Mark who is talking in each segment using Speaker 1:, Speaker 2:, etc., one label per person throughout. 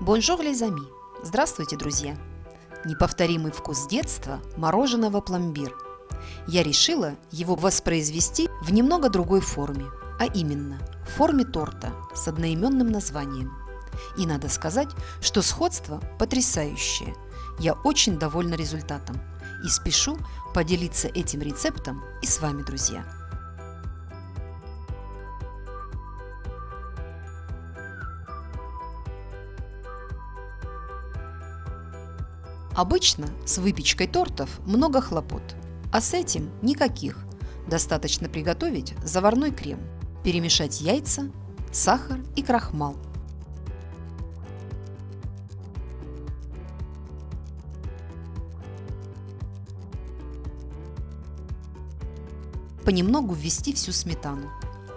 Speaker 1: Bonjour les amis! Здравствуйте, друзья! Неповторимый вкус детства мороженого пломбир. Я решила его воспроизвести в немного другой форме, а именно в форме торта с одноименным названием. И надо сказать, что сходство потрясающее. Я очень довольна результатом и спешу поделиться этим рецептом и с вами, друзья. Обычно с выпечкой тортов много хлопот, а с этим никаких. Достаточно приготовить заварной крем, перемешать яйца, сахар и крахмал. Понемногу ввести всю сметану.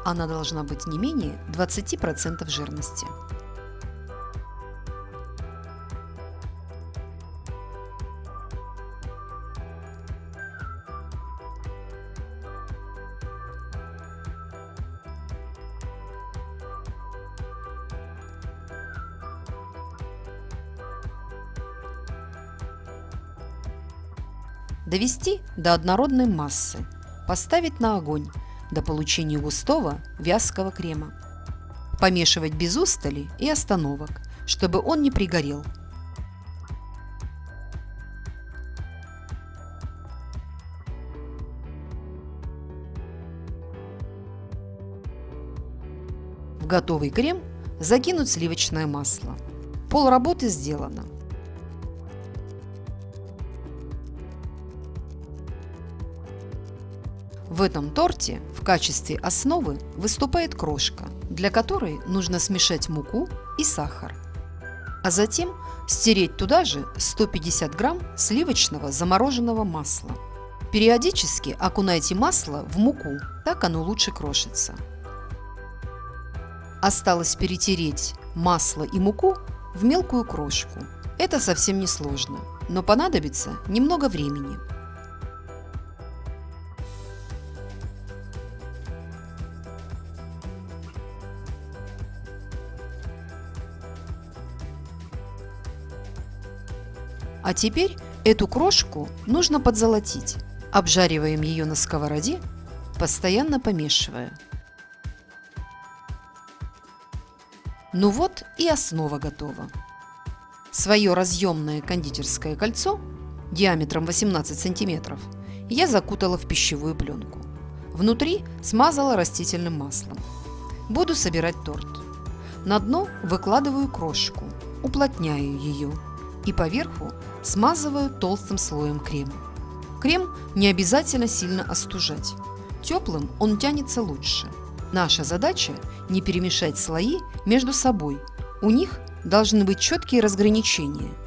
Speaker 1: Она должна быть не менее 20% жирности. Довести до однородной массы. Поставить на огонь до получения густого вязкого крема. Помешивать без устали и остановок, чтобы он не пригорел. В готовый крем закинуть сливочное масло. Пол работы сделано. В этом торте в качестве основы выступает крошка, для которой нужно смешать муку и сахар. А затем стереть туда же 150 грамм сливочного замороженного масла. Периодически окунайте масло в муку, так оно лучше крошится. Осталось перетереть масло и муку в мелкую крошку. Это совсем не сложно, но понадобится немного времени. А теперь эту крошку нужно подзолотить. Обжариваем ее на сковороде, постоянно помешивая. Ну вот и основа готова. Свое разъемное кондитерское кольцо диаметром 18 сантиметров я закутала в пищевую пленку. Внутри смазала растительным маслом. Буду собирать торт. На дно выкладываю крошку, уплотняю ее и поверху смазываю толстым слоем крема. Крем не обязательно сильно остужать. Теплым он тянется лучше. Наша задача не перемешать слои между собой. У них должны быть четкие разграничения –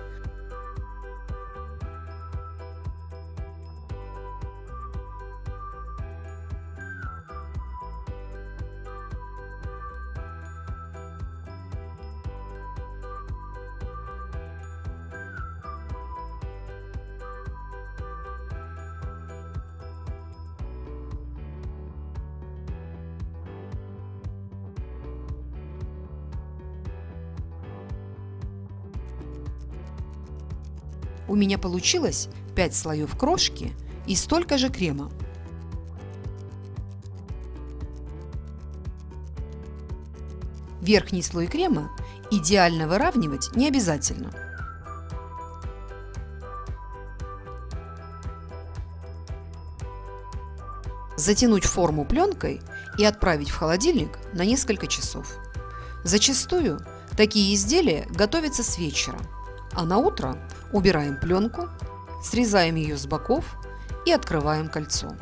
Speaker 1: У меня получилось 5 слоев крошки и столько же крема. Верхний слой крема идеально выравнивать не обязательно. Затянуть форму пленкой и отправить в холодильник на несколько часов. Зачастую такие изделия готовятся с вечера, а на утро Убираем пленку, срезаем ее с боков и открываем кольцо.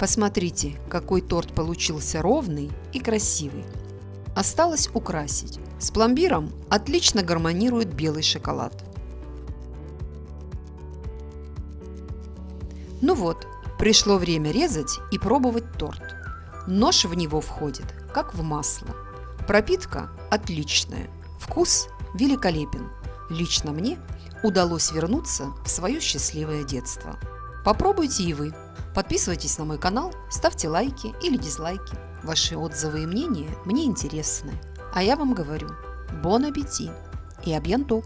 Speaker 1: Посмотрите, какой торт получился ровный и красивый. Осталось украсить. С пломбиром отлично гармонирует белый шоколад. Ну вот, пришло время резать и пробовать торт. Нож в него входит, как в масло. Пропитка отличная, вкус великолепен. Лично мне удалось вернуться в свое счастливое детство. Попробуйте и вы. Подписывайтесь на мой канал, ставьте лайки или дизлайки. Ваши отзывы и мнения мне интересны. А я вам говорю, бон аппетит и абьянток!